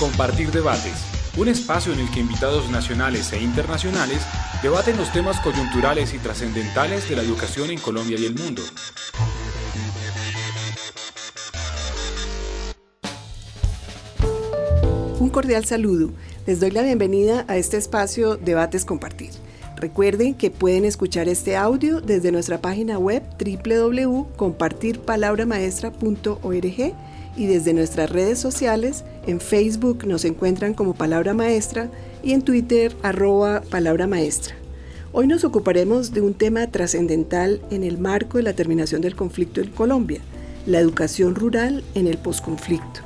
Compartir Debates, un espacio en el que invitados nacionales e internacionales debaten los temas coyunturales y trascendentales de la educación en Colombia y el mundo. Un cordial saludo. Les doy la bienvenida a este espacio Debates Compartir. Recuerden que pueden escuchar este audio desde nuestra página web www.compartirpalabramaestra.org y desde nuestras redes sociales. En Facebook nos encuentran como Palabra Maestra y en Twitter arroba Palabra Maestra. Hoy nos ocuparemos de un tema trascendental en el marco de la terminación del conflicto en Colombia, la educación rural en el posconflicto.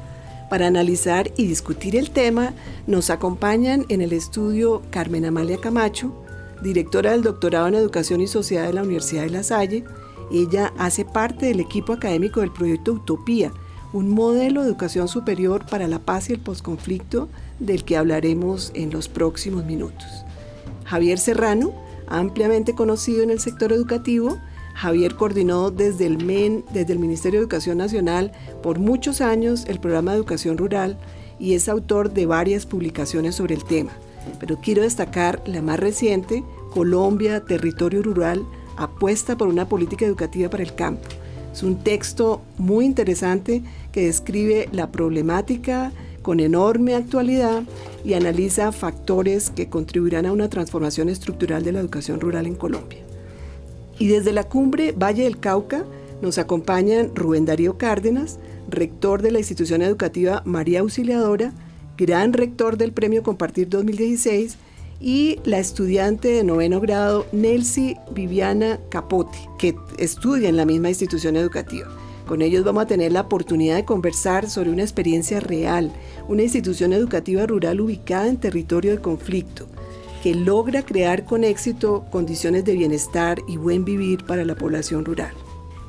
Para analizar y discutir el tema nos acompañan en el estudio Carmen Amalia Camacho, directora del doctorado en Educación y Sociedad de la Universidad de La Salle. Ella hace parte del equipo académico del proyecto Utopía, un modelo de educación superior para la paz y el posconflicto del que hablaremos en los próximos minutos. Javier Serrano, ampliamente conocido en el sector educativo, Javier coordinó desde el MEN, desde el Ministerio de Educación Nacional, por muchos años el programa de educación rural y es autor de varias publicaciones sobre el tema. Pero quiero destacar la más reciente, Colombia, Territorio Rural, apuesta por una política educativa para el campo. Es un texto muy interesante que describe la problemática con enorme actualidad y analiza factores que contribuirán a una transformación estructural de la educación rural en Colombia. Y desde la cumbre Valle del Cauca nos acompañan Rubén Darío Cárdenas, rector de la institución educativa María Auxiliadora, gran rector del Premio Compartir 2016, y la estudiante de noveno grado Nelcy Viviana Capote, que estudia en la misma institución educativa. Con ellos vamos a tener la oportunidad de conversar sobre una experiencia real, una institución educativa rural ubicada en territorio de conflicto, que logra crear con éxito condiciones de bienestar y buen vivir para la población rural.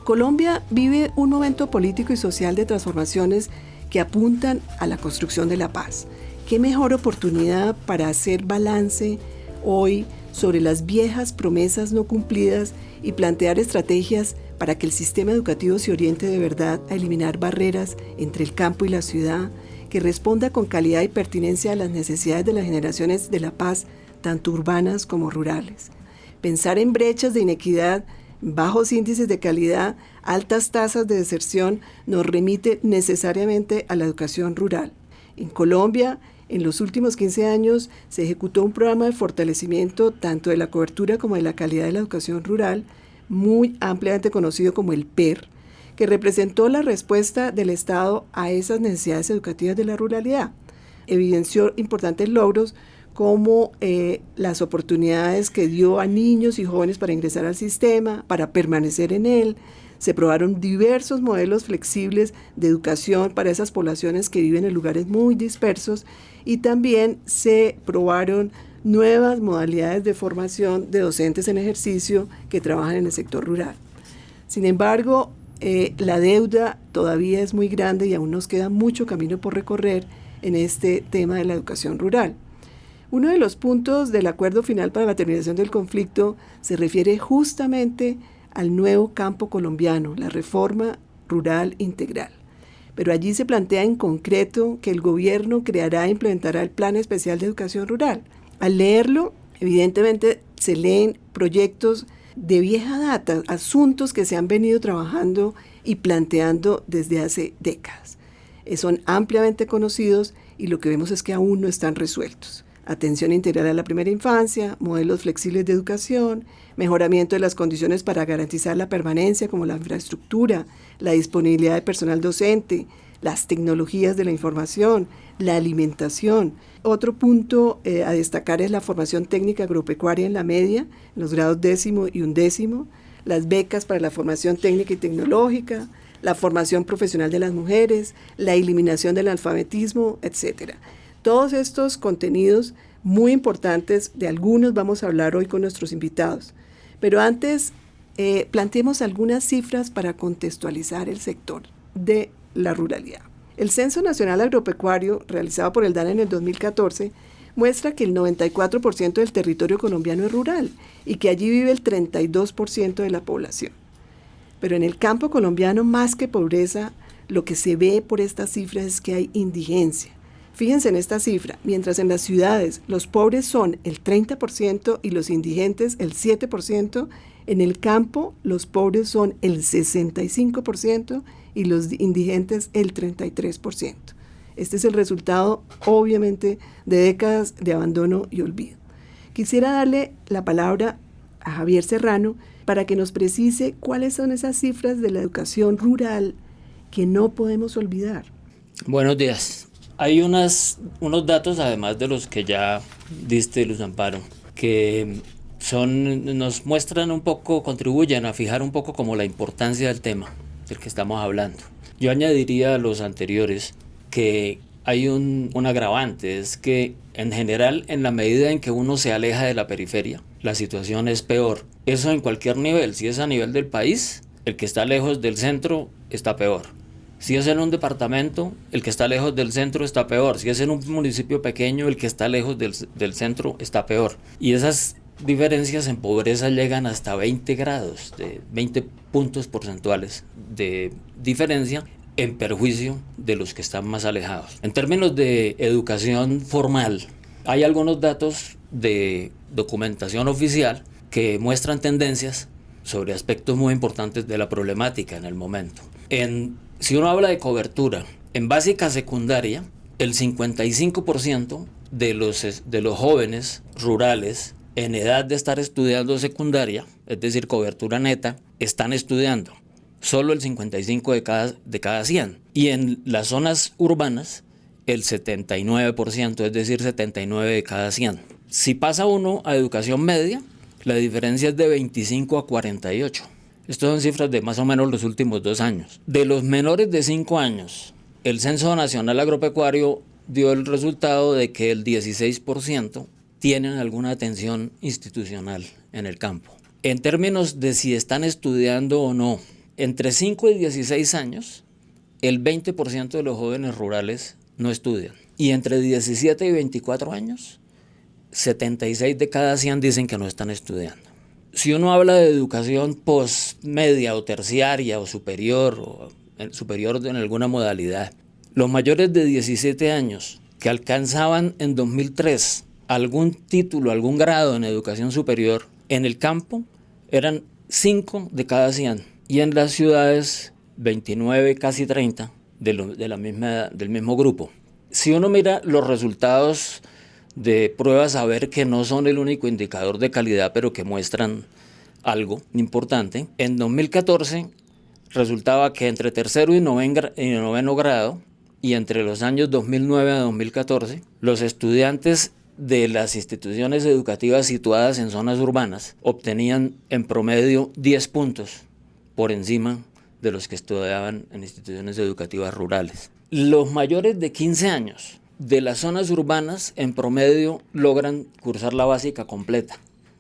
Colombia vive un momento político y social de transformaciones que apuntan a la construcción de la paz. ¿Qué mejor oportunidad para hacer balance hoy sobre las viejas promesas no cumplidas y plantear estrategias para que el sistema educativo se oriente de verdad a eliminar barreras entre el campo y la ciudad, que responda con calidad y pertinencia a las necesidades de las generaciones de la paz, tanto urbanas como rurales. Pensar en brechas de inequidad, bajos índices de calidad, altas tasas de deserción nos remite necesariamente a la educación rural. En Colombia, en los últimos 15 años se ejecutó un programa de fortalecimiento tanto de la cobertura como de la calidad de la educación rural, muy ampliamente conocido como el PER, que representó la respuesta del Estado a esas necesidades educativas de la ruralidad. Evidenció importantes logros como eh, las oportunidades que dio a niños y jóvenes para ingresar al sistema, para permanecer en él, se probaron diversos modelos flexibles de educación para esas poblaciones que viven en lugares muy dispersos y también se probaron nuevas modalidades de formación de docentes en ejercicio que trabajan en el sector rural. Sin embargo, eh, la deuda todavía es muy grande y aún nos queda mucho camino por recorrer en este tema de la educación rural. Uno de los puntos del acuerdo final para la terminación del conflicto se refiere justamente al nuevo campo colombiano, la reforma rural integral. Pero allí se plantea en concreto que el gobierno creará e implementará el Plan Especial de Educación Rural. Al leerlo, evidentemente se leen proyectos de vieja data, asuntos que se han venido trabajando y planteando desde hace décadas. Son ampliamente conocidos y lo que vemos es que aún no están resueltos atención integral a la primera infancia, modelos flexibles de educación, mejoramiento de las condiciones para garantizar la permanencia como la infraestructura, la disponibilidad de personal docente, las tecnologías de la información, la alimentación. Otro punto eh, a destacar es la formación técnica agropecuaria en la media, en los grados décimo y undécimo, las becas para la formación técnica y tecnológica, la formación profesional de las mujeres, la eliminación del alfabetismo, etcétera. Todos estos contenidos muy importantes, de algunos vamos a hablar hoy con nuestros invitados. Pero antes, eh, planteemos algunas cifras para contextualizar el sector de la ruralidad. El Censo Nacional Agropecuario, realizado por el DAN en el 2014, muestra que el 94% del territorio colombiano es rural y que allí vive el 32% de la población. Pero en el campo colombiano, más que pobreza, lo que se ve por estas cifras es que hay indigencia Fíjense en esta cifra, mientras en las ciudades los pobres son el 30% y los indigentes el 7%, en el campo los pobres son el 65% y los indigentes el 33%. Este es el resultado, obviamente, de décadas de abandono y olvido. Quisiera darle la palabra a Javier Serrano para que nos precise cuáles son esas cifras de la educación rural que no podemos olvidar. Buenos días. Hay unas, unos datos, además de los que ya diste, Luz Amparo, que son, nos muestran un poco, contribuyen a fijar un poco como la importancia del tema del que estamos hablando. Yo añadiría a los anteriores que hay un, agravante, es que en general, en la medida en que uno se aleja de la periferia, la situación es peor. Eso en cualquier nivel, si es a nivel del país, el que está lejos del centro está peor. Si es en un departamento, el que está lejos del centro está peor. Si es en un municipio pequeño, el que está lejos del, del centro está peor. Y esas diferencias en pobreza llegan hasta 20 grados, de 20 puntos porcentuales de diferencia en perjuicio de los que están más alejados. En términos de educación formal, hay algunos datos de documentación oficial que muestran tendencias sobre aspectos muy importantes de la problemática en el momento. En si uno habla de cobertura, en básica secundaria, el 55% de los, de los jóvenes rurales en edad de estar estudiando secundaria, es decir, cobertura neta, están estudiando. Solo el 55 de cada, de cada 100. Y en las zonas urbanas, el 79%, es decir, 79 de cada 100. Si pasa uno a educación media, la diferencia es de 25 a 48. Estas son cifras de más o menos los últimos dos años. De los menores de 5 años, el Censo Nacional Agropecuario dio el resultado de que el 16% tienen alguna atención institucional en el campo. En términos de si están estudiando o no, entre 5 y 16 años, el 20% de los jóvenes rurales no estudian. Y entre 17 y 24 años, 76 de cada 100 dicen que no están estudiando si uno habla de educación postmedia o terciaria o superior o superior en alguna modalidad, los mayores de 17 años que alcanzaban en 2003 algún título, algún grado en educación superior en el campo eran 5 de cada 100 y en las ciudades 29, casi 30 de, la misma, del mismo grupo. Si uno mira los resultados de pruebas a ver que no son el único indicador de calidad, pero que muestran algo importante. En 2014 resultaba que entre tercero y noveno grado y entre los años 2009 a 2014, los estudiantes de las instituciones educativas situadas en zonas urbanas obtenían en promedio 10 puntos por encima de los que estudiaban en instituciones educativas rurales. Los mayores de 15 años de las zonas urbanas en promedio logran cursar la básica completa,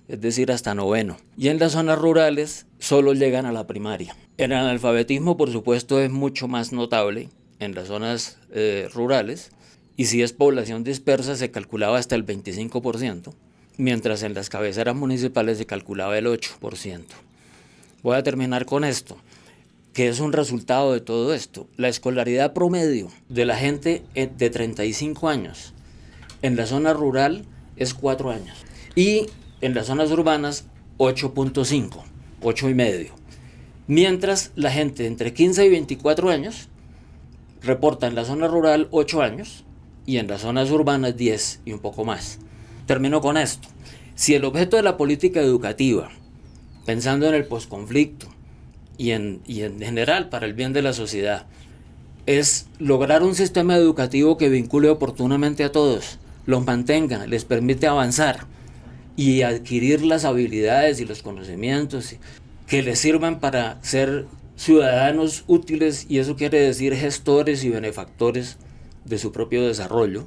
es decir, hasta noveno. Y en las zonas rurales solo llegan a la primaria. El analfabetismo, por supuesto, es mucho más notable en las zonas eh, rurales y si es población dispersa se calculaba hasta el 25%, mientras en las cabeceras municipales se calculaba el 8%. Voy a terminar con esto que es un resultado de todo esto. La escolaridad promedio de la gente de 35 años en la zona rural es 4 años y en las zonas urbanas 8.5, 8 y medio. Mientras la gente entre 15 y 24 años reporta en la zona rural 8 años y en las zonas urbanas 10 y un poco más. Termino con esto. Si el objeto de la política educativa, pensando en el posconflicto, y en, en general para el bien de la sociedad es lograr un sistema educativo que vincule oportunamente a todos, los mantenga, les permite avanzar y adquirir las habilidades y los conocimientos que les sirvan para ser ciudadanos útiles y eso quiere decir gestores y benefactores de su propio desarrollo.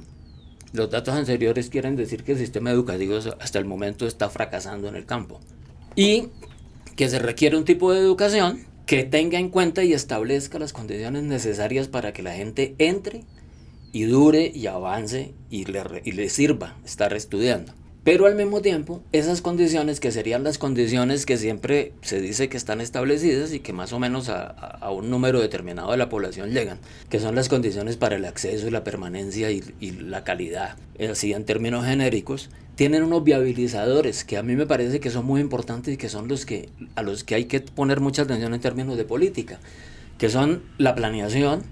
Los datos anteriores quieren decir que el sistema educativo hasta el momento está fracasando en el campo. Y que se requiere un tipo de educación que tenga en cuenta y establezca las condiciones necesarias para que la gente entre y dure y avance y le, y le sirva estar estudiando. Pero al mismo tiempo, esas condiciones que serían las condiciones que siempre se dice que están establecidas y que más o menos a, un número determinado de la población llegan, que son las condiciones para el acceso y la permanencia y, y la calidad, así en términos genéricos, tienen unos viabilizadores que a mí me parece que son muy importantes y que son los que a los que hay que poner mucha atención en términos de política, que son la planeación,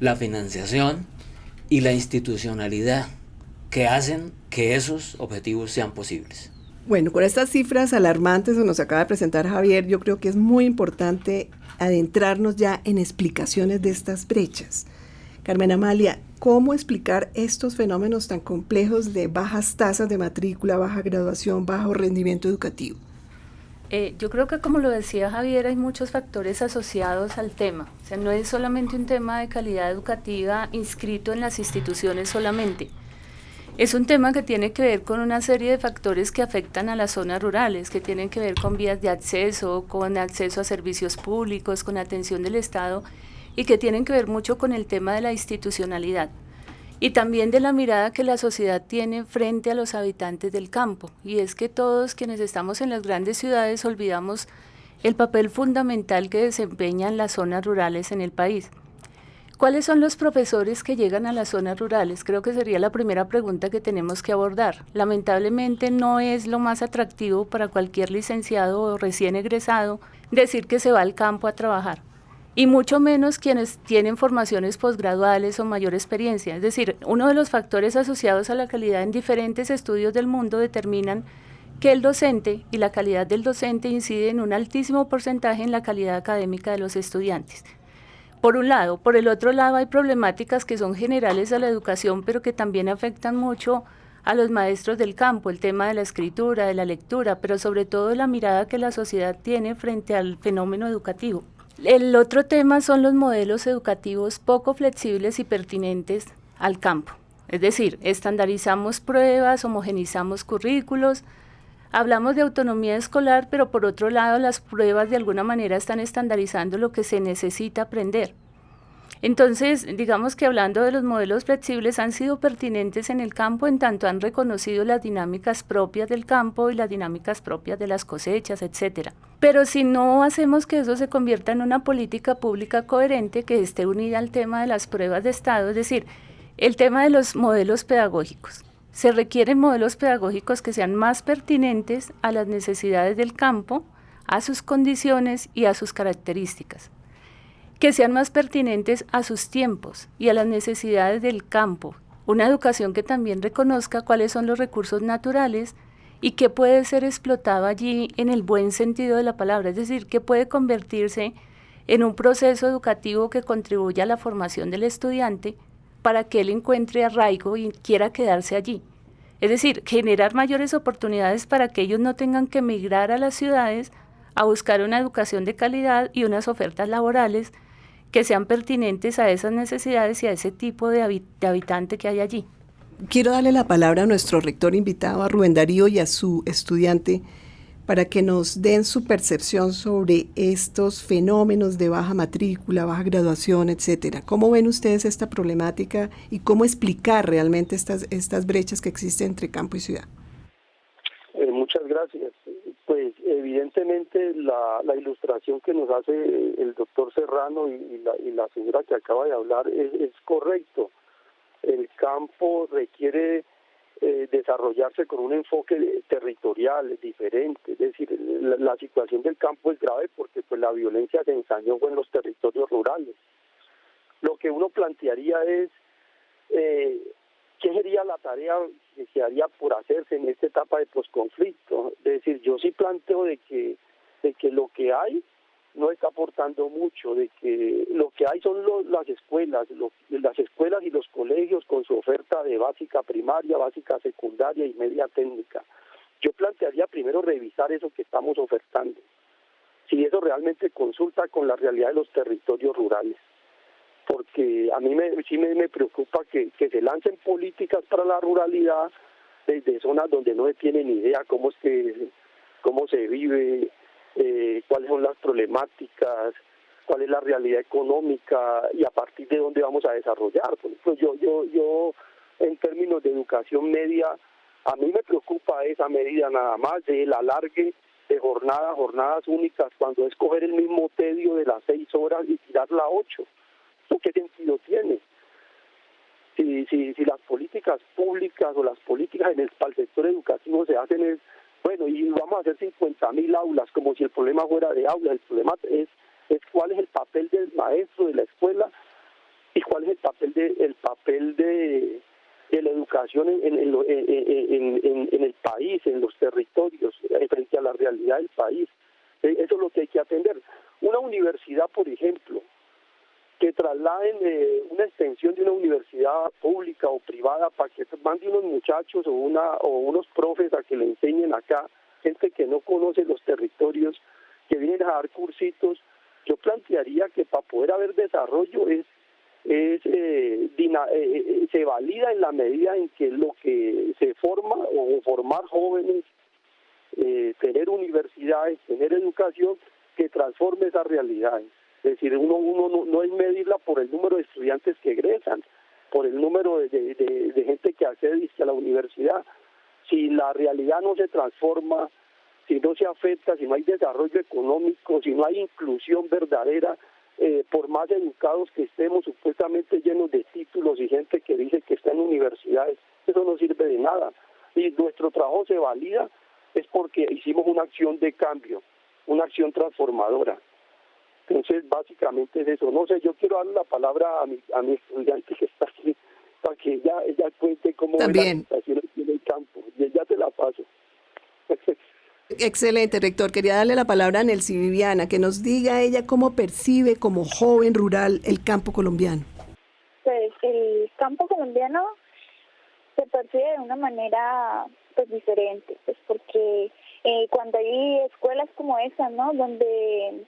la financiación y la institucionalidad que hacen que esos objetivos sean posibles. Bueno, con estas cifras alarmantes que nos acaba de presentar Javier, yo creo que es muy importante adentrarnos ya en explicaciones de estas brechas. Carmen Amalia, ¿cómo explicar estos fenómenos tan complejos de bajas tasas de matrícula, baja graduación, bajo rendimiento educativo? Eh, yo creo que como lo decía Javier, hay muchos factores asociados al tema. O sea, no es solamente un tema de calidad educativa inscrito en las instituciones solamente. Es un tema que tiene que ver con una serie de factores que afectan a las zonas rurales, que tienen que ver con vías de acceso, con acceso a servicios públicos, con atención del Estado y que tienen que ver mucho con el tema de la institucionalidad y también de la mirada que la sociedad tiene frente a los habitantes del campo. Y es que todos quienes estamos en las grandes ciudades olvidamos el papel fundamental que desempeñan las zonas rurales en el país. ¿Cuáles son los profesores que llegan a las zonas rurales? Creo que sería la primera pregunta que tenemos que abordar. Lamentablemente no es lo más atractivo para cualquier licenciado o recién egresado decir que se va al campo a trabajar. Y mucho menos quienes tienen formaciones posgraduales o mayor experiencia. Es decir, uno de los factores asociados a la calidad en diferentes estudios del mundo determinan que el docente y la calidad del docente incide en un altísimo porcentaje en la calidad académica de los estudiantes por un lado. Por el otro lado hay problemáticas que son generales a la educación, pero que también afectan mucho a los maestros del campo, el tema de la escritura, de la lectura, pero sobre todo la mirada que la sociedad tiene frente al fenómeno educativo. El otro tema son los modelos educativos poco flexibles y pertinentes al campo. Es decir, estandarizamos pruebas, homogenizamos currículos, Hablamos de autonomía escolar, pero por otro lado las pruebas de alguna manera están estandarizando lo que se necesita aprender. Entonces, digamos que hablando de los modelos flexibles han sido pertinentes en el campo en tanto han reconocido las dinámicas propias del campo y las dinámicas propias de las cosechas, etcétera. Pero si no hacemos que eso se convierta en una política pública coherente que esté unida al tema de las pruebas de estado, es decir, el tema de los modelos pedagógicos. Se requieren modelos pedagógicos que sean más pertinentes a las necesidades del campo, a sus condiciones y a sus características, que sean más pertinentes a sus tiempos y a las necesidades del campo, una educación que también reconozca cuáles son los recursos naturales y qué puede ser explotado allí en el buen sentido de la palabra, es decir, que puede convertirse en un proceso educativo que contribuya a la formación del estudiante para que él encuentre arraigo y quiera quedarse allí. Es decir, generar mayores oportunidades para que ellos no tengan que emigrar a las ciudades a buscar una educación de calidad y unas ofertas laborales que sean pertinentes a esas necesidades y a ese tipo de, de habitante que hay allí. Quiero darle la palabra a nuestro rector invitado, a Rubén Darío y a su estudiante para que nos den su percepción sobre estos fenómenos de baja matrícula, baja graduación, etcétera. ¿Cómo ven ustedes esta problemática y cómo explicar realmente estas, estas brechas que existen entre campo y ciudad? Eh, muchas gracias. Pues evidentemente la, ilustración que nos hace el doctor Serrano y, la, señora que acaba de hablar es, es correcto. El campo requiere eh, desarrollarse con un enfoque territorial diferente. Es decir, la, situación del campo es grave porque pues la violencia se ensañó en los territorios rurales. Lo que uno plantearía es eh, qué sería la tarea que se haría por hacerse en esta etapa de posconflicto. Es decir, yo sí planteo de que de que lo que hay no está aportando mucho, de que lo que hay son las escuelas, las escuelas y los colegios con su oferta de básica primaria, básica secundaria y media técnica. Yo plantearía primero revisar eso que estamos ofertando, si eso realmente consulta con la realidad de los territorios rurales, porque a mí me, sí me, preocupa que, se lancen políticas para la ruralidad desde zonas donde no se tiene ni idea cómo es que cómo se vive eh, cuáles son las problemáticas, cuál es la realidad económica y a partir de dónde vamos a desarrollar. Por yo, yo, yo en términos de educación media A mí me preocupa esa medida nada más del alargue de jornadas, jornadas únicas, cuando es coger el mismo tedio de las seis horas y tirarla a ocho. ¿Qué sentido tiene? Si, si, si las políticas públicas o las políticas en el, para el sector educativo se hacen es, bueno, y vamos a hacer 50 mil aulas, como si el problema fuera de aulas, el problema es, es cuál es el papel del maestro de la escuela y cuál es el papel de, el papel de, de la educación en, en, el país, en los territorios, eh, frente a la realidad del país. Eh, eso es lo que hay que atender. Una universidad, por ejemplo, que trasladen eh, una extensión de una universidad pública o privada para que manden unos muchachos o, una, o unos profes a que le enseñen acá, gente que no conoce los territorios, que vienen a dar cursitos, yo plantearía que para poder haber desarrollo es es eh, eh, eh, se valida en la medida en que lo que se forma o formar jóvenes, tener universidades, tener educación que transforme esas realidades. Es decir, uno, uno no, es medirla por el número de estudiantes que egresan, por el número de, de gente que accede a la universidad. Si la realidad no se transforma, si no se afecta, si no hay desarrollo económico, si no hay inclusión verdadera, eh, por más educados que estemos, supuestamente llenos de títulos y gente que dice que está en universidades, eso no sirve de nada. Y nuestro trabajo se valida es porque hicimos una acción de cambio, una acción transformadora. Entonces, básicamente es eso. No sé, yo quiero darle la palabra a mi, a mi estudiante que está aquí para que ella, ella cuente cómo También. la situación en el campo. Y ya te la paso. Excelente, rector. Quería darle la palabra a Nelcy Viviana, que nos diga ella cómo percibe como joven rural el campo colombiano. Pues el campo colombiano se percibe de una manera pues diferente, pues porque eh, cuando hay escuelas como esa, ¿no? Donde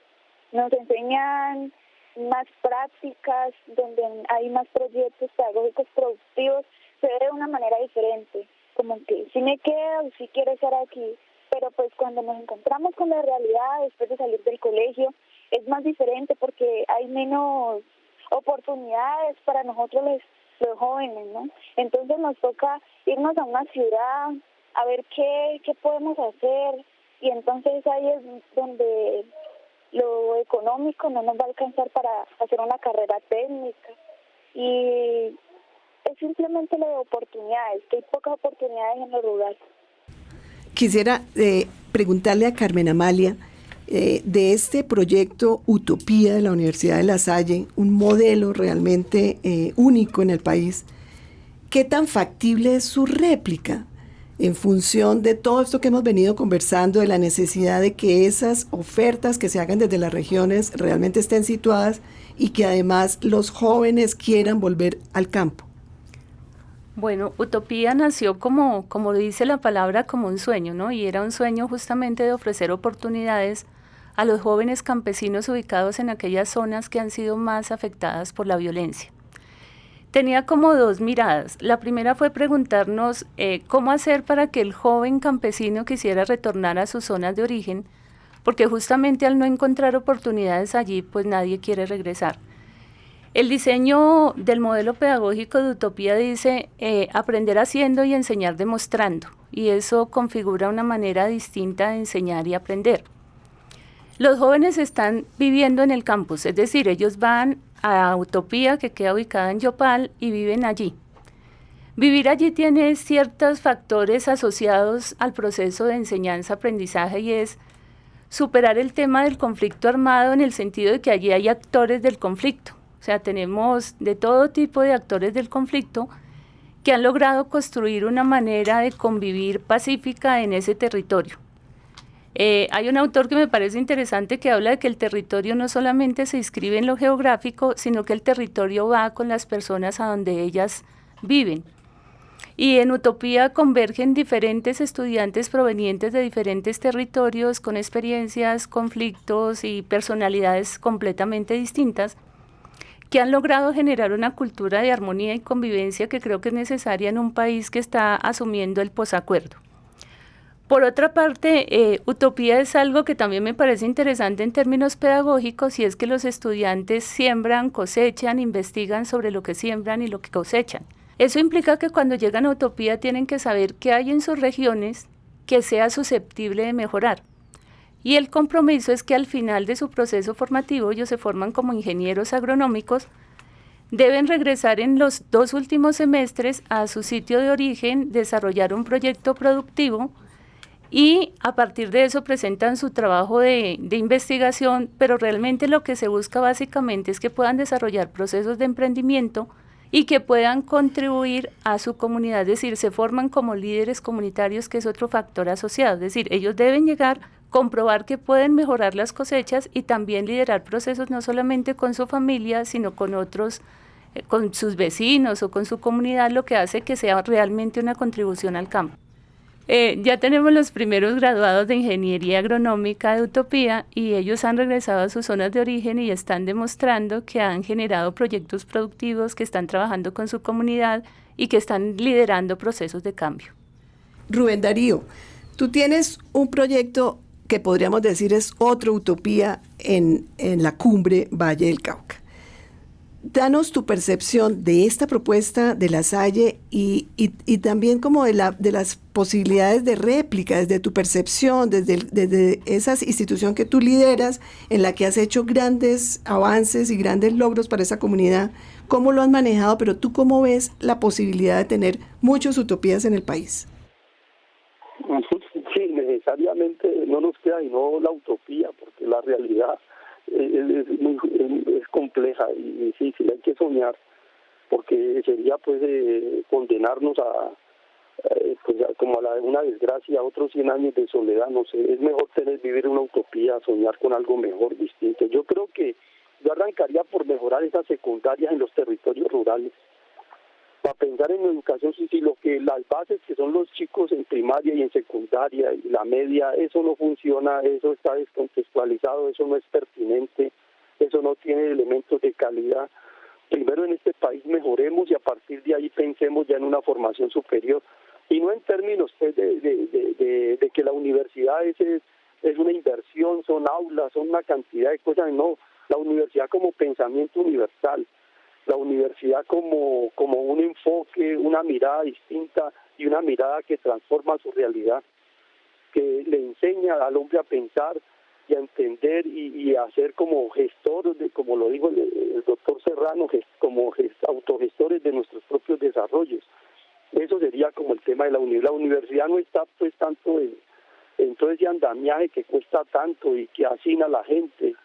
nos enseñan más prácticas, donde hay más proyectos pedagógicos productivos, se ve de una manera diferente, como que si me quedo, si quiero estar aquí, pero pues cuando nos encontramos con la realidad después de salir del colegio es más diferente porque hay menos oportunidades para nosotros los, los jóvenes, ¿no? Entonces nos toca irnos a una ciudad a ver qué, qué podemos hacer y entonces ahí es donde lo económico no nos va a alcanzar para hacer una carrera técnica y es simplemente lo de oportunidades, que hay pocas oportunidades en lo rural. Quisiera eh, preguntarle a Carmen Amalia eh, de este proyecto Utopía de la Universidad de La Salle, un modelo realmente eh, único en el país. ¿Qué tan factible es su réplica en función de todo esto que hemos venido conversando, de la necesidad de que esas ofertas que se hagan desde las regiones realmente estén situadas y que además los jóvenes quieran volver al campo? Bueno, Utopía nació como, como dice la palabra, como un sueño, ¿no? Y era un sueño justamente de ofrecer oportunidades a los jóvenes campesinos ubicados en aquellas zonas que han sido más afectadas por la violencia. Tenía como dos miradas. La primera fue preguntarnos eh, cómo hacer para que el joven campesino quisiera retornar a sus zonas de origen, porque justamente al no encontrar oportunidades allí, pues nadie quiere regresar. El diseño del modelo pedagógico de Utopía dice eh, aprender haciendo y enseñar demostrando, y eso configura una manera distinta de enseñar y aprender. Los jóvenes están viviendo en el campus, es decir, ellos van a Utopía, que queda ubicada en Yopal, y viven allí. Vivir allí tiene ciertos factores asociados al proceso de enseñanza-aprendizaje y es superar el tema del conflicto armado en el sentido de que allí hay actores del conflicto o sea, tenemos de todo tipo de actores del conflicto que han logrado construir una manera de convivir pacífica en ese territorio. Eh, hay un autor que me parece interesante que habla de que el territorio no solamente se inscribe en lo geográfico, sino que el territorio va con las personas a donde ellas viven. Y en Utopía convergen diferentes estudiantes provenientes de diferentes territorios con experiencias, conflictos y personalidades completamente distintas que han logrado generar una cultura de armonía y convivencia que creo que es necesaria en un país que está asumiendo el posacuerdo. Por otra parte, eh, utopía es algo que también me parece interesante en términos pedagógicos y es que los estudiantes siembran, cosechan, investigan sobre lo que siembran y lo que cosechan. Eso implica que cuando llegan a Utopía tienen que saber qué hay en sus regiones que sea susceptible de mejorar. Y el compromiso es que al final de su proceso formativo ellos se forman como ingenieros agronómicos, deben regresar en los dos últimos semestres a su sitio de origen, desarrollar un proyecto productivo y a partir de eso presentan su trabajo de, investigación, pero realmente lo que se busca básicamente es que puedan desarrollar procesos de emprendimiento y que puedan contribuir a su comunidad, es decir, se forman como líderes comunitarios, que es otro factor asociado, es decir, ellos deben llegar, comprobar que pueden mejorar las cosechas y también liderar procesos no solamente con su familia, sino con otros, eh, con sus vecinos o con su comunidad, lo que hace que sea realmente una contribución al campo. Eh, ya tenemos los primeros graduados de Ingeniería Agronómica de Utopía y ellos han regresado a sus zonas de origen y están demostrando que han generado proyectos productivos, que están trabajando con su comunidad y que están liderando procesos de cambio. Rubén Darío, tú tienes un proyecto que podríamos decir es otra utopía en, en la cumbre Valle del Cauca danos tu percepción de esta propuesta de la Salle y, y, también como de, la, de las posibilidades de réplica, desde tu percepción, desde, desde esa institución que tú lideras, en la que has hecho grandes avances y grandes logros para esa comunidad, cómo lo has manejado, pero tú cómo ves la posibilidad de tener muchas utopías en el país. Sí, necesariamente no nos queda y no la utopía, porque la realidad es, muy, es compleja y difícil, hay que soñar, porque sería pues eh, condenarnos a, eh, pues, como a la, una desgracia, otros 100 años de soledad, no sé, es mejor tener, vivir una utopía, soñar con algo mejor, distinto. Yo creo que yo arrancaría por mejorar esas secundarias en los territorios rurales, para pensar en educación, si, si lo que las bases que son los chicos en primaria y en secundaria y la media, eso no funciona, eso está descontextualizado, eso no es pertinente, eso no tiene elementos de calidad. Primero en este país mejoremos y a partir de ahí pensemos ya en una formación superior. Y no en términos pues, de, de, que la universidad es, es una inversión, son aulas, son una cantidad de cosas, no, la universidad como pensamiento universal la universidad como, como un enfoque, una mirada distinta y una mirada que transforma su realidad, que le enseña al hombre a pensar y a entender y, a ser como gestor, de, como lo dijo el, doctor Serrano, como autogestores de nuestros propios desarrollos. Eso sería como el tema de la universidad. La universidad no está pues tanto en, en todo ese andamiaje que cuesta tanto y que hacina a la gente,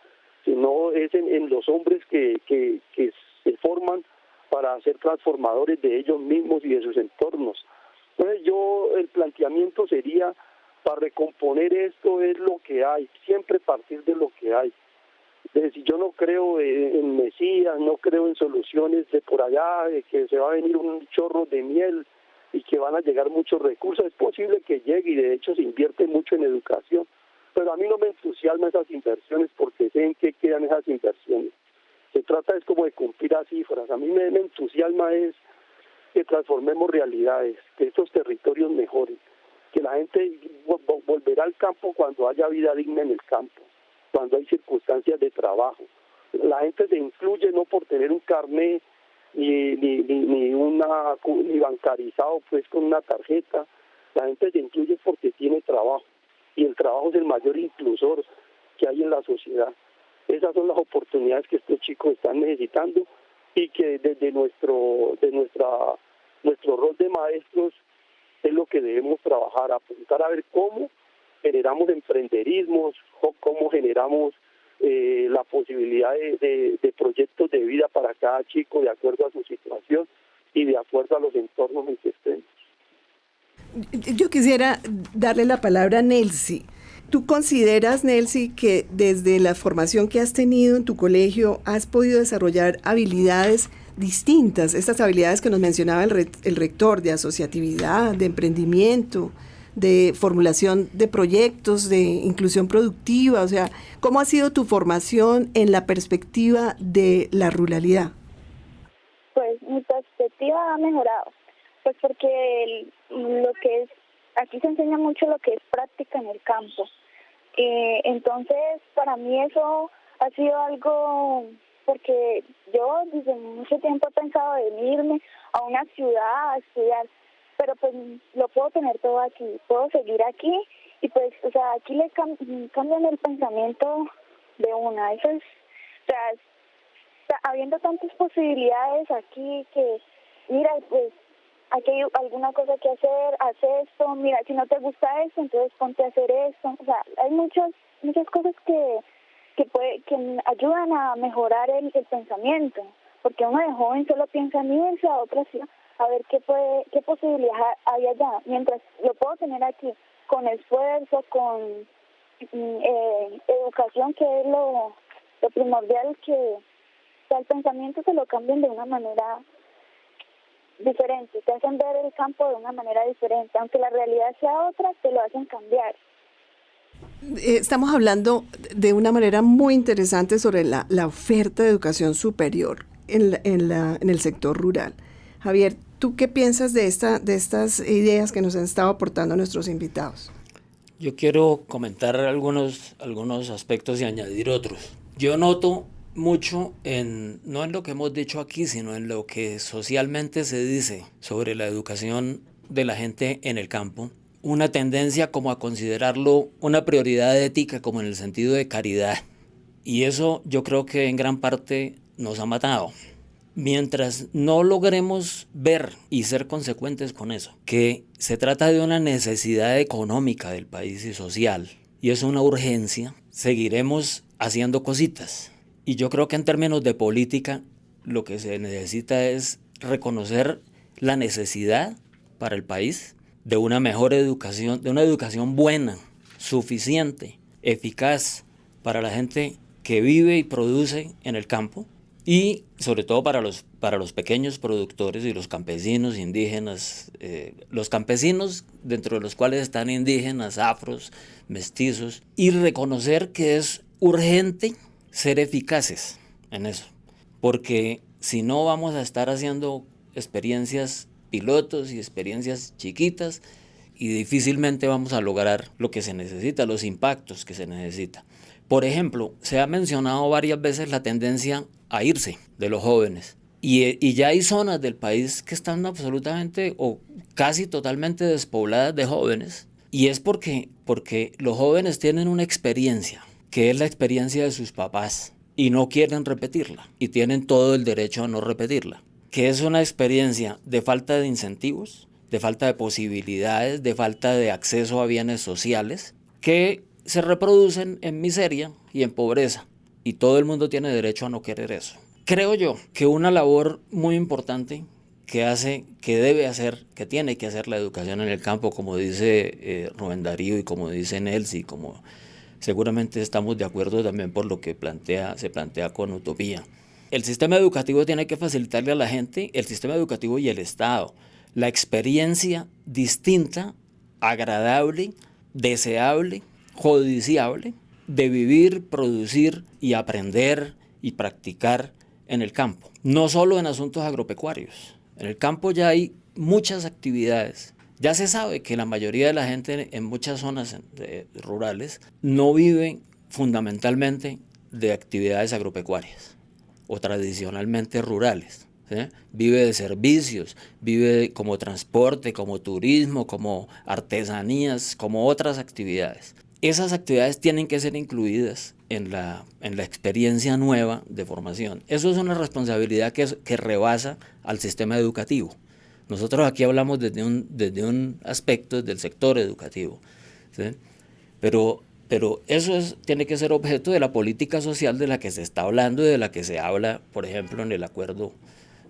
sino es en, los hombres que, que se forman para ser transformadores de ellos mismos y de sus entornos. Entonces yo el planteamiento sería para recomponer esto es lo que hay, siempre partir de lo que hay. Es decir, yo no creo en Mesías, no creo en soluciones de por allá, de que se va a venir un chorro de miel y que van a llegar muchos recursos. Es posible que llegue y de hecho se invierte mucho en educación, pero a mí no me entusiasman esas inversiones porque sé en qué quedan esas inversiones se trata es como de cumplir a cifras. A mí me, entusiasma es que transformemos realidades, que estos territorios mejoren, que la gente volverá al campo cuando haya vida digna en el campo, cuando hay circunstancias de trabajo. La gente se incluye no por tener un carnet ni, ni, ni, una, ni bancarizado pues con una tarjeta, la gente se incluye porque tiene trabajo y el trabajo es el mayor inclusor que hay en la sociedad. Esas son las oportunidades que estos chicos están necesitando y que desde nuestro, de nuestra, nuestro rol de maestros es lo que debemos trabajar, apuntar a ver cómo generamos emprenderismos, cómo generamos eh, la posibilidad de, de, proyectos de vida para cada chico de acuerdo a su situación y de acuerdo a los entornos en que estén. Yo quisiera darle la palabra a Nelsi. ¿Tú consideras, Nelsi, que desde la formación que has tenido en tu colegio has podido desarrollar habilidades distintas, estas habilidades que nos mencionaba el, rector de asociatividad, de emprendimiento, de formulación de proyectos, de inclusión productiva? O sea, ¿cómo ha sido tu formación en la perspectiva de la ruralidad? Pues mi perspectiva ha mejorado, pues porque lo que es aquí se enseña mucho lo que es práctica en el campo. Eh, entonces, para mí eso ha sido algo porque yo desde mucho tiempo he pensado en irme a una ciudad a estudiar, pero pues lo puedo tener todo aquí, puedo seguir aquí y pues, o sea, aquí le cambian el pensamiento de una, eso es, o sea, habiendo tantas posibilidades aquí que, mira, pues aquí hay alguna cosa que hacer, haz esto, mira, si no te gusta eso, entonces ponte a hacer esto, o sea, hay muchas, muchas cosas que que, puede, que ayudan a mejorar el, pensamiento, porque uno de joven solo piensa en irse a otra ciudad a ver qué puede, qué posibilidad hay allá, mientras lo puedo tener aquí con esfuerzo, con mm, eh, educación, que es lo, lo primordial, que el pensamiento se lo cambien de una manera diferente, te hacen ver el campo de una manera diferente, aunque la realidad sea otra, te lo hacen cambiar. Eh, estamos hablando de una manera muy interesante sobre la, oferta de educación superior en, en, el sector rural. Javier, ¿tú qué piensas de, esta, de estas ideas que nos han estado aportando nuestros invitados? Yo quiero comentar algunos, algunos aspectos y añadir otros. Yo noto mucho en, no en lo que hemos dicho aquí, sino en lo que socialmente se dice sobre la educación de la gente en el campo una tendencia como a considerarlo una prioridad ética como en el sentido de caridad. Y eso yo creo que en gran parte nos ha matado. Mientras no logremos ver y ser consecuentes con eso, que se trata de una necesidad económica del país y social, y es una urgencia, seguiremos haciendo cositas. Y yo creo que en términos de política, lo que se necesita es reconocer la necesidad para el país de una mejor educación, de una educación buena, suficiente, eficaz para la gente que vive y produce en el campo y sobre todo para los, para los pequeños productores y los campesinos indígenas, eh, los campesinos dentro de los cuales están indígenas, afros, mestizos, y reconocer que es urgente ser eficaces en eso, porque si no vamos a estar haciendo experiencias pilotos y experiencias chiquitas y difícilmente vamos a lograr lo que se necesita, los impactos que se necesita. Por ejemplo, se ha mencionado varias veces la tendencia a irse de los jóvenes. Y, y, ya hay zonas del país que están absolutamente o casi totalmente despobladas de jóvenes. Y es porque, porque los jóvenes tienen una experiencia, que es la experiencia de sus papás, y no quieren repetirla. Y tienen todo el derecho a no repetirla que es una experiencia de falta de incentivos, de falta de posibilidades, de falta de acceso a bienes sociales, que se reproducen en miseria y en pobreza. Y todo el mundo tiene derecho a no querer eso. Creo yo que una labor muy importante que hace, que debe hacer, que tiene que hacer la educación en el campo, como dice eh, Rubén Darío y como dice Nelsi, como seguramente estamos de acuerdo también por lo que se plantea con Utopía, el sistema educativo tiene que facilitarle a la gente, el sistema educativo y el Estado, la experiencia distinta, agradable, deseable, judiciable de vivir, producir y aprender y practicar en el campo. No solo en asuntos agropecuarios. En el campo ya hay muchas actividades. Ya se sabe que la mayoría de la gente en muchas zonas rurales no vive fundamentalmente de actividades agropecuarias o tradicionalmente rurales. Vive de servicios, vive como transporte, como turismo, como artesanías, como otras actividades. Esas actividades tienen que ser incluidas en la, en la experiencia nueva de formación. Eso es una responsabilidad que rebasa al sistema educativo. Nosotros aquí hablamos desde un, desde un aspecto del sector educativo, pero pero eso es, tiene que ser objeto de la política social de la que se está hablando y de la que se habla, por ejemplo, en el acuerdo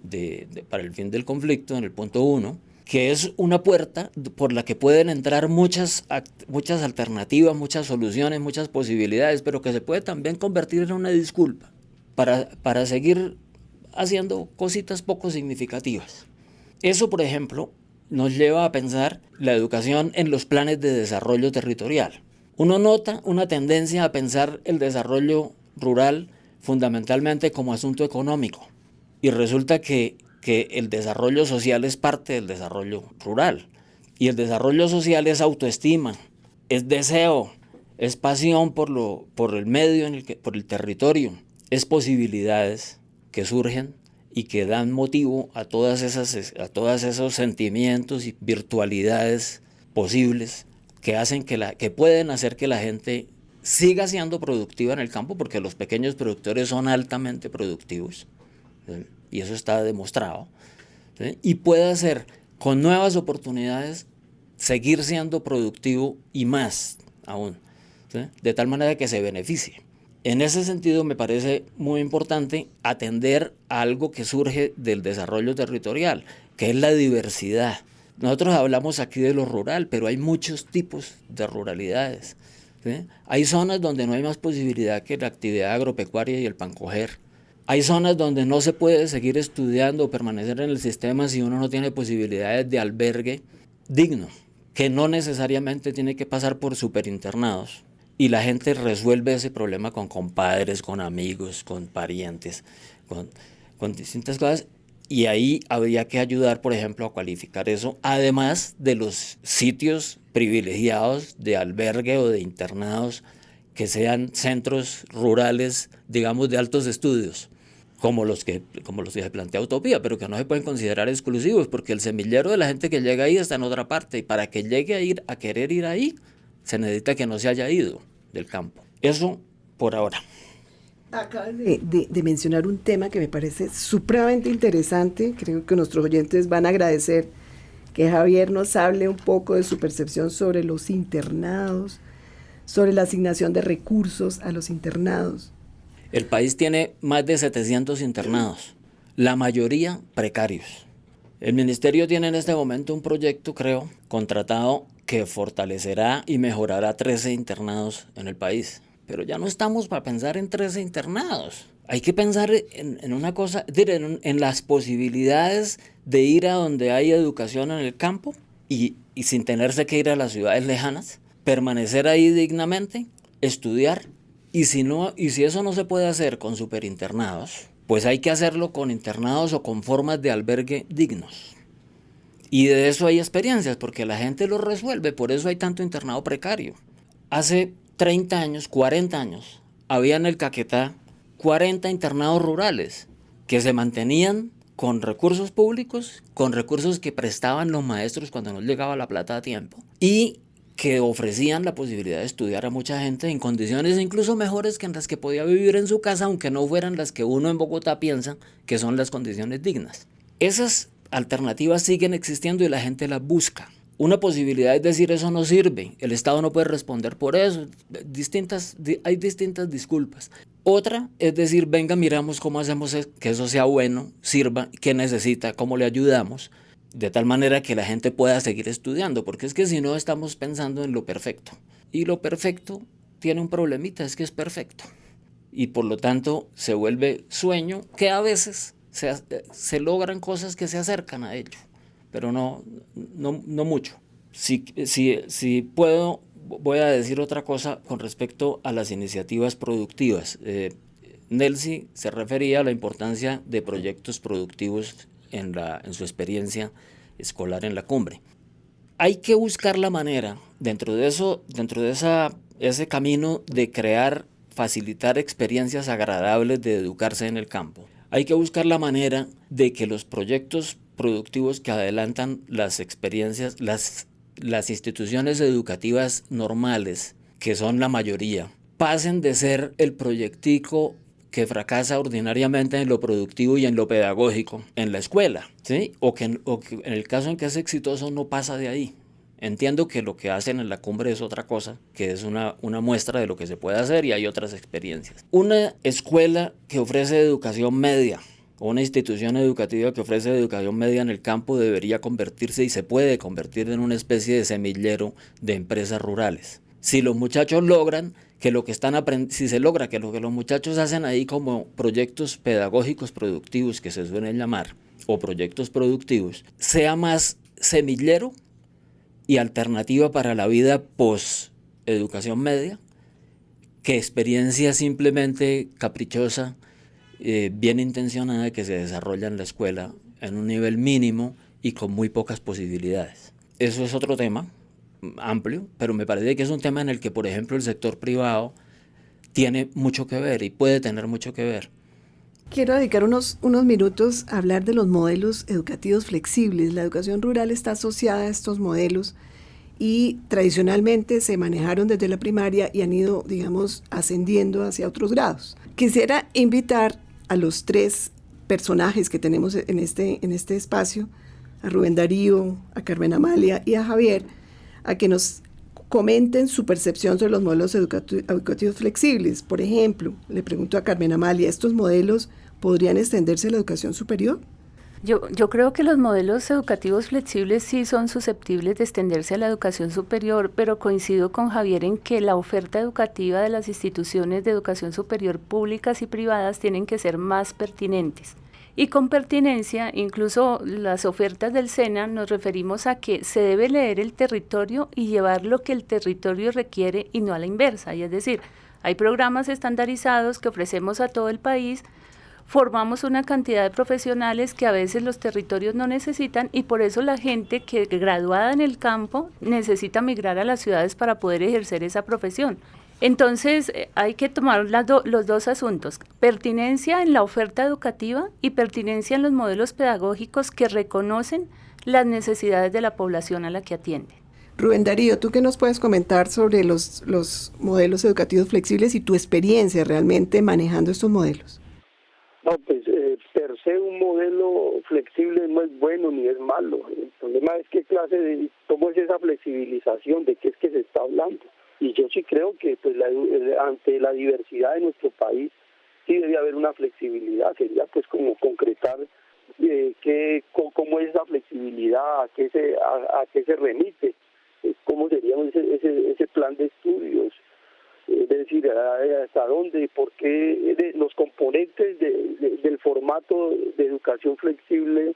de, para el fin del conflicto, en el punto uno, que es una puerta por la que pueden entrar muchas, muchas alternativas, muchas soluciones, muchas posibilidades, pero que se puede también convertir en una disculpa para, para seguir haciendo cositas poco significativas. Eso, por ejemplo, nos lleva a pensar la educación en los planes de desarrollo territorial. Uno nota una tendencia a pensar el desarrollo rural fundamentalmente como asunto económico y resulta que, el desarrollo social es parte del desarrollo rural y el desarrollo social es autoestima, es deseo, es pasión por, lo, por el medio, en el que, por el territorio es posibilidades que surgen y que dan motivo a todas esas a todos esos sentimientos y virtualidades posibles que hacen que la que pueden hacer que la gente siga siendo productiva en el campo porque los pequeños productores son altamente productivos y eso está demostrado y puede hacer con nuevas oportunidades seguir siendo productivo y más aún de tal manera que se beneficie en ese sentido me parece muy importante atender algo que surge del desarrollo territorial, que es la diversidad. Nosotros hablamos aquí de lo rural, pero hay muchos tipos de ruralidades. Hay zonas donde no hay más posibilidad que la actividad agropecuaria y el pancoger. Hay zonas donde no se puede seguir estudiando o permanecer en el sistema si uno no tiene posibilidades de albergue digno, que no necesariamente tiene que pasar por superinternados y la gente resuelve ese problema con compadres, con amigos, con parientes, con, distintas cosas. Y ahí habría que ayudar, por ejemplo, a cualificar eso, además de los sitios privilegiados de albergue o de internados que sean centros rurales, digamos, de altos estudios, como los que, como los que plantea Utopía, pero que no se pueden considerar exclusivos, porque el semillero de la gente que llega ahí está en otra parte, y para que llegue a ir, a querer ir ahí, se necesita que no se haya ido del campo. Eso por ahora. Acabas de, de, mencionar un tema que me parece supremamente interesante. Creo que nuestros oyentes van a agradecer que Javier nos hable un poco de su percepción sobre los internados, sobre la asignación de recursos a los internados. El país tiene más de 700 internados, la mayoría precarios. El ministerio tiene en este momento un proyecto, creo, contratado que fortalecerá y mejorará 13 internados en el país. Pero ya no estamos para pensar en 13 internados. Hay que pensar en, una cosa, en, en, las posibilidades de ir a donde hay educación en el campo y, y sin tenerse que ir a las ciudades lejanas, permanecer ahí dignamente, estudiar y si, no, y si eso no se puede hacer con superinternados, pues hay que hacerlo con internados o con formas de albergue dignos. Y de eso hay experiencias, porque la gente lo resuelve, por eso hay tanto internado precario. Hace 30 años, 40 años, había en el Caquetá 40 internados rurales que se mantenían con recursos públicos, con recursos que prestaban los maestros cuando no llegaba la plata a tiempo, y que ofrecían la posibilidad de estudiar a mucha gente en condiciones incluso mejores que en las que podía vivir en su casa, aunque no fueran las que uno en Bogotá piensa que son las condiciones dignas. Esas alternativas siguen existiendo y la gente las busca. Una posibilidad es decir eso no sirve, el Estado no puede responder por eso, distintas, hay distintas disculpas. Otra es decir, venga, miramos cómo hacemos que eso sea bueno, sirva, qué necesita, cómo le ayudamos, de tal manera que la gente pueda seguir estudiando, porque es que si no estamos pensando en lo perfecto. Y lo perfecto tiene un problemita, es que es perfecto. Y por lo tanto se vuelve sueño que a veces se, logran cosas que se acercan a ello, pero no, no, no mucho. Si, si, si, puedo, voy a decir otra cosa con respecto a las iniciativas productivas. Eh, Nelsi se refería a la importancia de proyectos productivos en, la, en su experiencia escolar en la cumbre. Hay que buscar la manera, dentro de, eso, dentro de esa, ese camino de crear, facilitar experiencias agradables de educarse en el campo, hay que buscar la manera de que los proyectos productivos que adelantan las experiencias, las, instituciones educativas normales, que son la mayoría, pasen de ser el proyectico que fracasa ordinariamente en lo productivo y en lo pedagógico en la escuela, ¿sí? o que en el caso en que es exitoso no pasa de ahí, Entiendo que lo que hacen en la cumbre es otra cosa, que es una, una muestra de lo que se puede hacer y hay otras experiencias. Una escuela que ofrece educación media una institución educativa que ofrece educación media en el campo debería convertirse y se puede convertir en una especie de semillero de empresas rurales. Si los muchachos logran que lo que están aprendiendo, si se logra que lo que los muchachos hacen ahí como proyectos pedagógicos productivos que se suelen llamar, o proyectos productivos, sea más semillero y alternativa para la vida post educación media que experiencia simplemente caprichosa, eh, bien intencionada que se desarrolla en la escuela en un nivel mínimo y con muy pocas posibilidades. Eso es otro tema amplio, pero me parece que es un tema en el que, por ejemplo, el sector privado tiene mucho que ver y puede tener mucho que ver. Quiero dedicar unos, unos minutos a hablar de los modelos educativos flexibles. La educación rural está asociada a estos modelos y tradicionalmente se manejaron desde la primaria y han ido, digamos, ascendiendo hacia otros grados. Quisiera invitar a los tres personajes que tenemos en este, en este espacio, a Rubén Darío, a Carmen Amalia y a Javier, a que nos comenten su percepción sobre los modelos educativos flexibles. Por ejemplo, le pregunto a Carmen Amalia, ¿estos modelos podrían extenderse a la educación superior? Yo, yo creo que los modelos educativos flexibles sí son susceptibles de extenderse a la educación superior, pero coincido con Javier en que la oferta educativa de las instituciones de educación superior públicas y privadas tienen que ser más pertinentes. Y con pertinencia, incluso las ofertas del SENA nos referimos a que se debe leer el territorio y llevar lo que el territorio requiere y no a la inversa. Y es decir, hay programas estandarizados que ofrecemos a todo el país, formamos una cantidad de profesionales que a veces los territorios no necesitan y por eso la gente que graduada en el campo necesita migrar a las ciudades para poder ejercer esa profesión. Entonces eh, hay que tomar los dos asuntos, pertinencia en la oferta educativa y pertinencia en los modelos pedagógicos que reconocen las necesidades de la población a la que atiende. Rubén Darío, ¿tú qué nos puedes comentar sobre los, los modelos educativos flexibles y tu experiencia realmente manejando estos modelos? No, pues eh, per se un modelo flexible no es bueno ni es malo. El problema es qué clase de, cómo es esa flexibilización, de qué es que se está hablando y yo sí creo que pues eh, ante la diversidad de nuestro país sí debe haber una flexibilidad. Sería pues como concretar eh, que cómo es esa flexibilidad a qué se a, qué se remite eh, cómo sería ese, ese, ese plan de estudios es decir hasta dónde por qué los componentes de, del formato de educación flexible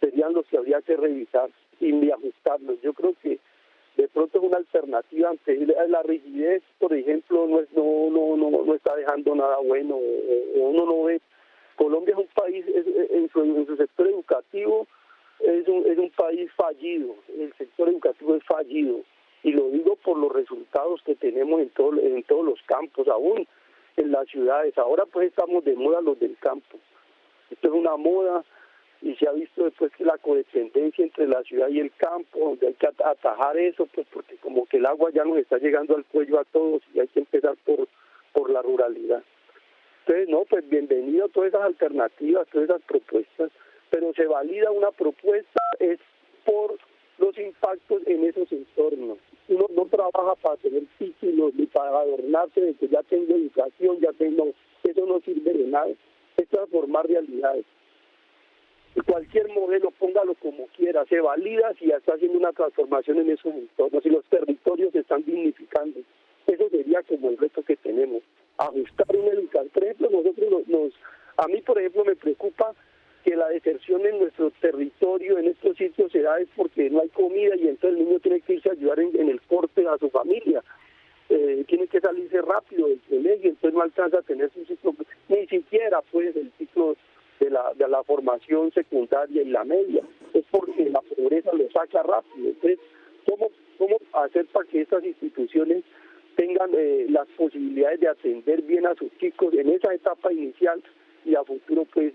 serían los que habría que revisar y ajustarlos. Yo creo que de pronto es una alternativa ante la rigidez, por ejemplo, no, es, no, no, no, no está dejando nada bueno, uno no ve. Colombia es un país, en, su, en su sector educativo, es un, es un país fallido, el sector educativo es fallido, y lo digo por los resultados que tenemos en, todo, en todos los campos, aún en las ciudades. Ahora pues estamos de moda los del campo. Esto es una moda y se ha visto después que la codependencia entre la ciudad y el campo, donde hay que atajar eso, pues porque como que el agua ya nos está llegando al cuello a todos y hay que empezar por, por la ruralidad. Entonces, no, pues bienvenido a todas esas alternativas, todas esas propuestas, pero se valida una propuesta es por los impactos en esos entornos. Uno no trabaja para tener títulos ni para adornarse de que ya tengo educación, ya tengo, eso no sirve de nada, es transformar realidades cualquier modelo, póngalo como quiera, se valida si ya está haciendo una transformación en esos entornos, si los territorios se están dignificando. Eso sería como el reto que tenemos. Ajustar una educación. Por ejemplo, nosotros nos, a mí, por ejemplo, me preocupa que la deserción en nuestro territorio, en estos sitios, se da es porque no hay comida y entonces el niño tiene que irse a ayudar en, el corte a su familia. Eh, tiene que salirse rápido del colegio, entonces no alcanza a tener su ciclo, ni siquiera pues el la formación secundaria y la media. Es porque la pobreza lo saca rápido. Entonces, ¿cómo, cómo hacer para que estas instituciones tengan eh, las posibilidades de atender bien a sus chicos en esa etapa inicial y a futuro, pues,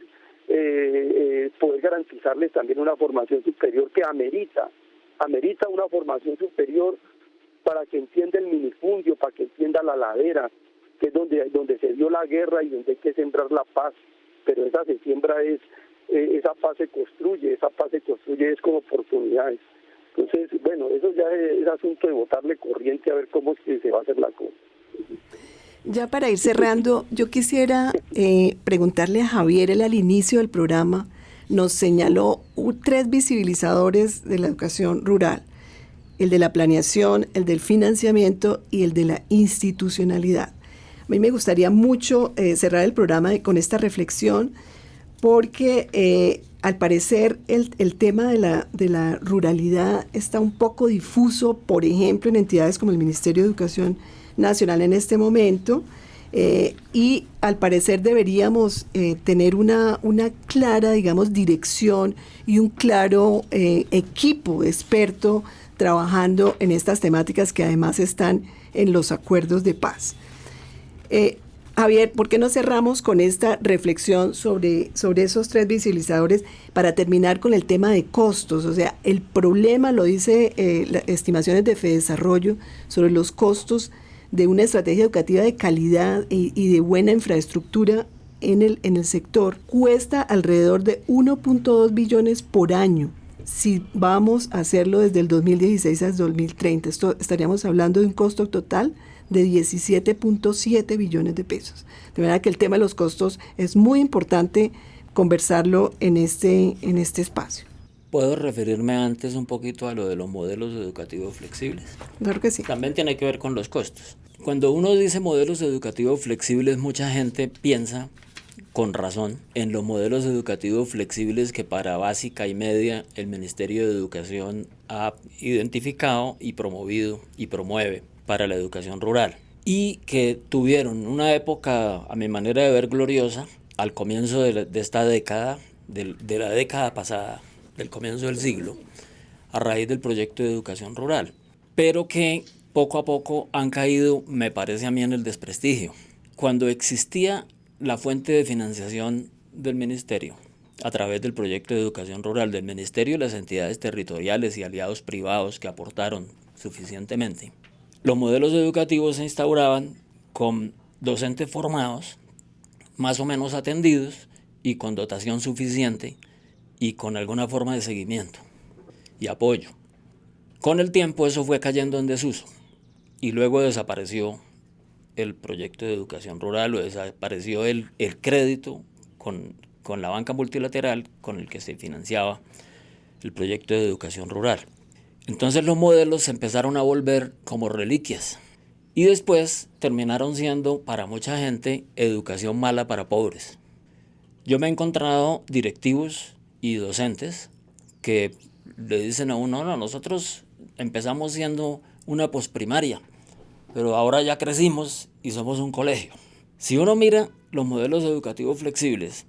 eh, eh, poder garantizarles también una formación superior que amerita, amerita una formación superior para que entienda el minifundio, para que entienda la ladera, que es donde, donde se dio la guerra y donde hay que sembrar la paz pero esa se siembra es, eh, esa paz se construye, esa paz se construye es como oportunidades. Entonces, bueno, eso ya es, asunto de botarle corriente a ver cómo es que se va a hacer la cosa. Ya para ir cerrando, yo quisiera eh, preguntarle a Javier, él al inicio del programa nos señaló tres visibilizadores de la educación rural, el de la planeación, el del financiamiento y el de la institucionalidad. A mí me gustaría mucho eh, cerrar el programa con esta reflexión porque eh, al parecer el, tema de la, ruralidad está un poco difuso, por ejemplo, en entidades como el Ministerio de Educación Nacional en este momento. Eh, y al parecer deberíamos tener una, una clara, digamos, dirección y un claro equipo experto trabajando en estas temáticas que además están en los acuerdos de paz. Eh, Javier, ¿por qué no cerramos con esta reflexión sobre, sobre esos tres visibilizadores para terminar con el tema de costos? O sea, el problema, lo dice eh, las estimaciones de Fedesarrollo, sobre los costos de una estrategia educativa de calidad y, de buena infraestructura en el, en el sector, cuesta alrededor de 1.2 billones por año si vamos a hacerlo desde el 2016 al 2030. Esto, estaríamos hablando de un costo total de 17.7 billones de pesos. De verdad que el tema de los costos es muy importante conversarlo en este, en este espacio. ¿Puedo referirme antes un poquito a lo de los modelos educativos flexibles? Claro que sí. También tiene que ver con los costos. Cuando uno dice modelos educativos flexibles, mucha gente piensa con razón en los modelos educativos flexibles que para básica y media el Ministerio de Educación ha identificado y promovido y promueve para la educación rural y que tuvieron una época, a mi manera de ver, gloriosa al comienzo de, esta década, de, de, la década pasada, del comienzo del siglo, a raíz del proyecto de educación rural, pero que poco a poco han caído, me parece a mí, en el desprestigio. Cuando existía la fuente de financiación del ministerio, a través del proyecto de educación rural del ministerio y las entidades territoriales y aliados privados que aportaron suficientemente, los modelos educativos se instauraban con docentes formados, más o menos atendidos y con dotación suficiente y con alguna forma de seguimiento y apoyo. Con el tiempo eso fue cayendo en desuso y luego desapareció el proyecto de educación rural o desapareció el, el crédito con, con la banca multilateral con el que se financiaba el proyecto de educación rural. Entonces los modelos se empezaron a volver como reliquias y después terminaron siendo para mucha gente educación mala para pobres. Yo me he encontrado directivos y docentes que le dicen a uno, no, nosotros empezamos siendo una posprimaria, pero ahora ya crecimos y somos un colegio. Si uno mira los modelos educativos flexibles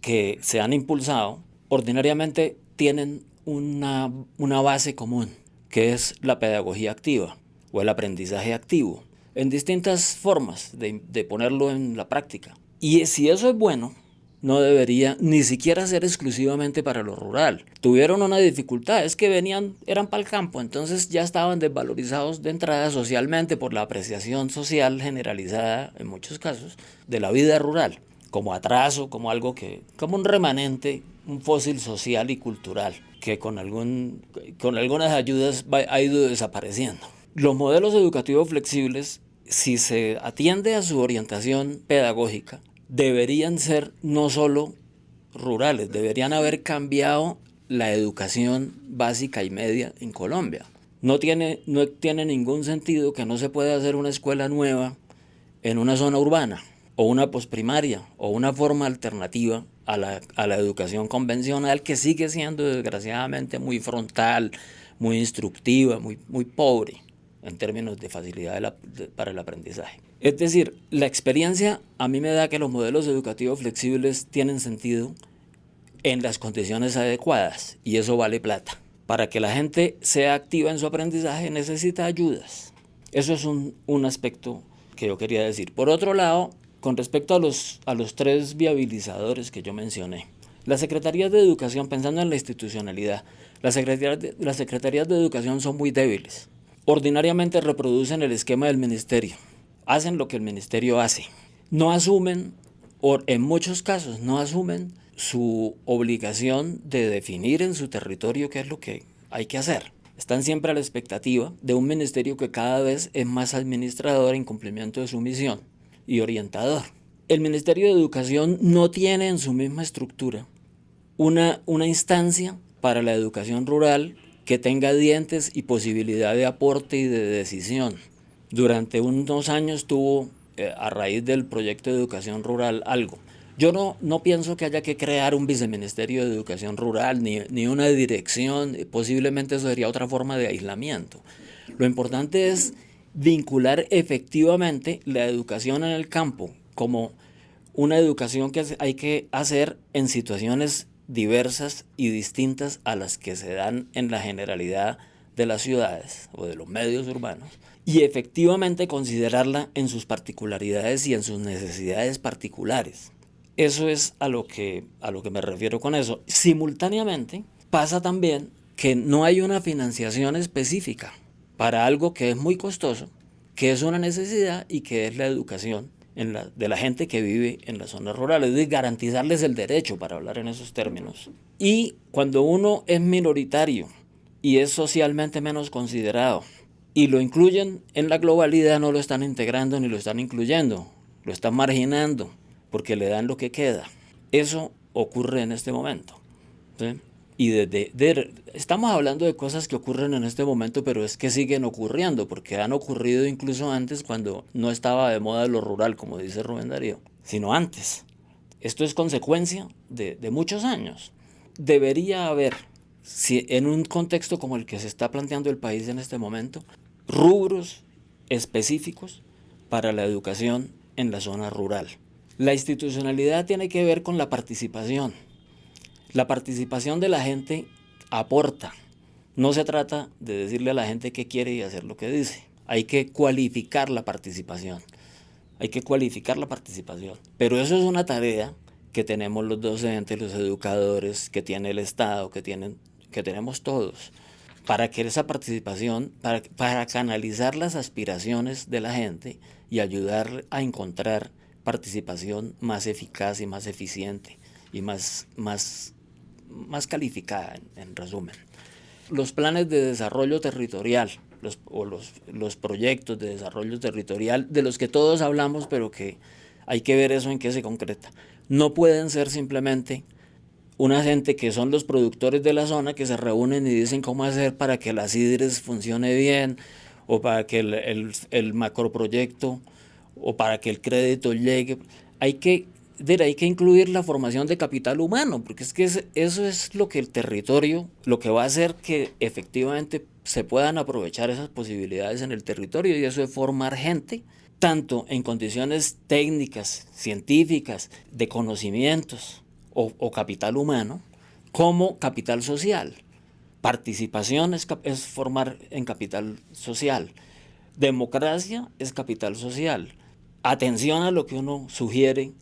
que se han impulsado, ordinariamente tienen una, una base común que es la pedagogía activa o el aprendizaje activo, en distintas formas de, ponerlo en la práctica. Y si eso es bueno, no debería ni siquiera ser exclusivamente para lo rural. Tuvieron una dificultad, es que venían, eran para el campo, entonces ya estaban desvalorizados de entrada socialmente por la apreciación social generalizada, en muchos casos, de la vida rural, como atraso, como algo que, como un remanente, un fósil social y cultural que con, algún, con algunas ayudas ha ido desapareciendo. Los modelos educativos flexibles, si se atiende a su orientación pedagógica, deberían ser no solo rurales, deberían haber cambiado la educación básica y media en Colombia. No tiene, no tiene ningún sentido que no se pueda hacer una escuela nueva en una zona urbana o una posprimaria o una forma alternativa a la, a la educación convencional que sigue siendo desgraciadamente muy frontal, muy instructiva, muy, muy pobre en términos de facilidad para el aprendizaje. Es decir, la experiencia a mí me da que los modelos educativos flexibles tienen sentido en las condiciones adecuadas y eso vale plata. Para que la gente sea activa en su aprendizaje necesita ayudas. Eso es un, un aspecto que yo quería decir. Por otro lado, con respecto a los, a los tres viabilizadores que yo mencioné, las secretarías de educación, pensando en la institucionalidad, las secretarías las secretarías de educación son muy débiles. Ordinariamente reproducen el esquema del ministerio, hacen lo que el ministerio hace. No asumen, o en muchos casos no asumen su obligación de definir en su territorio qué es lo que hay que hacer. Están siempre a la expectativa de un ministerio que cada vez es más administrador en cumplimiento de su misión y orientador. El Ministerio de Educación no tiene en su misma estructura una, una instancia para la educación rural que tenga dientes y posibilidad de aporte y de decisión. Durante unos años tuvo, eh, a raíz del proyecto de educación rural, algo. Yo no, no pienso que haya que crear un viceministerio de educación rural ni, ni una dirección, posiblemente eso sería otra forma de aislamiento. Lo importante es vincular efectivamente la educación en el campo como una educación que hay que hacer en situaciones diversas y distintas a las que se dan en la generalidad de las ciudades o de los medios urbanos y efectivamente considerarla en sus particularidades y en sus necesidades particulares. Eso es a lo que, a lo que me refiero con eso. Simultáneamente pasa también que no hay una financiación específica para algo que es muy costoso, que es una necesidad y que es la educación de la gente que vive en las zonas rurales, de garantizarles el derecho, para hablar en esos términos. Y cuando uno es minoritario y es socialmente menos considerado, y lo incluyen en la globalidad, no lo están integrando ni lo están incluyendo, lo están marginando, porque le dan lo que queda. Eso ocurre en este momento. Y desde, estamos hablando de cosas que ocurren en este momento, pero es que siguen ocurriendo, porque han ocurrido incluso antes cuando no estaba de moda lo rural, como dice Rubén Darío, sino antes. Esto es consecuencia de, de muchos años. Debería haber, si en un contexto como el que se está planteando el país en este momento, rubros específicos para la educación en la zona rural. La institucionalidad tiene que ver con la participación la participación de la gente aporta. No se trata de decirle a la gente qué quiere y hacer lo que dice. Hay que cualificar la participación. Hay que cualificar la participación. Pero eso es una tarea que tenemos los docentes, los educadores, que tiene el Estado, que, tienen, que tenemos todos, para que esa participación, para, para canalizar las aspiraciones de la gente y ayudar a encontrar participación más eficaz y más eficiente y más, más más calificada, en, resumen. Los planes de desarrollo territorial, los, o los, los proyectos de desarrollo territorial, de los que todos hablamos, pero que hay que ver eso en qué se concreta. No pueden ser simplemente una gente que son los productores de la zona que se reúnen y dicen cómo hacer para que la CIDRES funcione bien o para que el, el, el macroproyecto o para que el crédito llegue. Hay que hay que incluir la formación de capital humano, porque es que eso es lo que el territorio, lo que va a hacer que efectivamente se puedan aprovechar esas posibilidades en el territorio y eso es formar gente, tanto en condiciones técnicas, científicas, de conocimientos o, capital humano, como capital social. Participación es formar en capital social. Democracia es capital social. Atención a lo que uno sugiere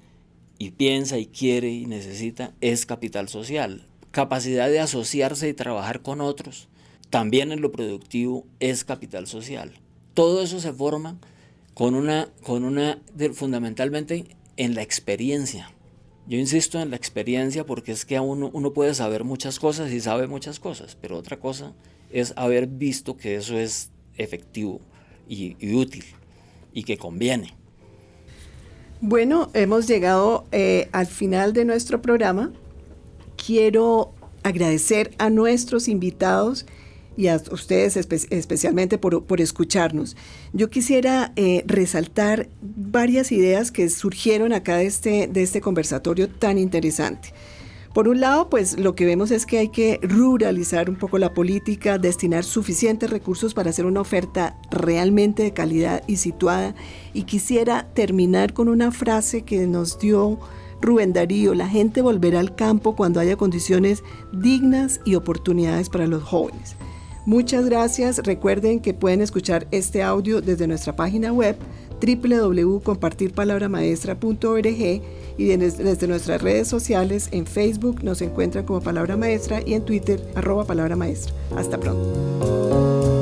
y piensa y quiere y necesita es capital social. Capacidad de asociarse y trabajar con otros, también en lo productivo, es capital social. Todo eso se forma con una, con una fundamentalmente en la experiencia. Yo insisto en la experiencia porque es que uno, uno puede saber muchas cosas y sabe muchas cosas, pero otra cosa es haber visto que eso es efectivo y útil y que conviene. Bueno, hemos llegado eh, al final de nuestro programa. Quiero agradecer a nuestros invitados y a ustedes especialmente por, escucharnos. Yo quisiera eh, resaltar varias ideas que surgieron acá de este, de este conversatorio tan interesante. Por un lado, pues lo que vemos es que hay que ruralizar un poco la política, destinar suficientes recursos para hacer una oferta realmente de calidad y situada. Y quisiera terminar con una frase que nos dio Rubén Darío, la gente volverá al campo cuando haya condiciones dignas y oportunidades para los jóvenes. Muchas gracias. Recuerden que pueden escuchar este audio desde nuestra página web www.compartirpalabramaestra.org y desde nuestras redes sociales en Facebook nos encuentran como Palabra Maestra y en Twitter arroba Palabra Maestra. Hasta pronto.